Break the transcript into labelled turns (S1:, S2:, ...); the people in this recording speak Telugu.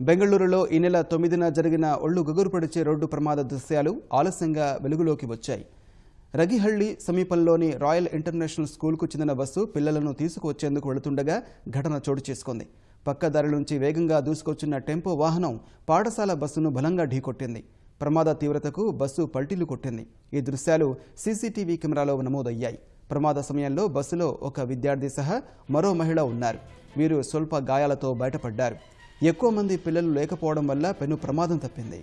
S1: బెంగళూరులో ఈ నెల తొమ్మిదిన జరిగిన ఒళ్ళు గుగురుపడిచే రోడ్డు ప్రమాద దృశ్యాలు ఆలస్యంగా వెలుగులోకి వచ్చాయి. రగిహళ్ళి సమీపంలోని రాయల్ ఇంటర్నేషనల్ స్కూల్కు చెందిన బస్సు పిల్లలను తీసుకువచ్చేందుకు వెళుతుండగా ఘటన చోటు చేసుకుంది. పక్కదారి నుంచి వేగంగా దూసుకొచ్చిన టెంపో వాహనం పాఠశాల బస్సును బలంగా ఢీకొట్టింది. ప్రమాద తీవ్రతకు బస్సు పల్టీలు కొట్టింది. ఈ దృశ్యాలు సీసీటీవీ కెమెరాలో నమోదయ్యాయి. ప్రమాద సమయంలో బస్సులో ఒక విద్యార్థి సహా మరో మహిళ ఉన్నారు. వీరు స్వల్ప గాయాలతో బయటపడ్డారు. ఎక్కువ మంది పిల్లలు లేకపోవడం వల్ల పెను ప్రమాదం తప్పింది.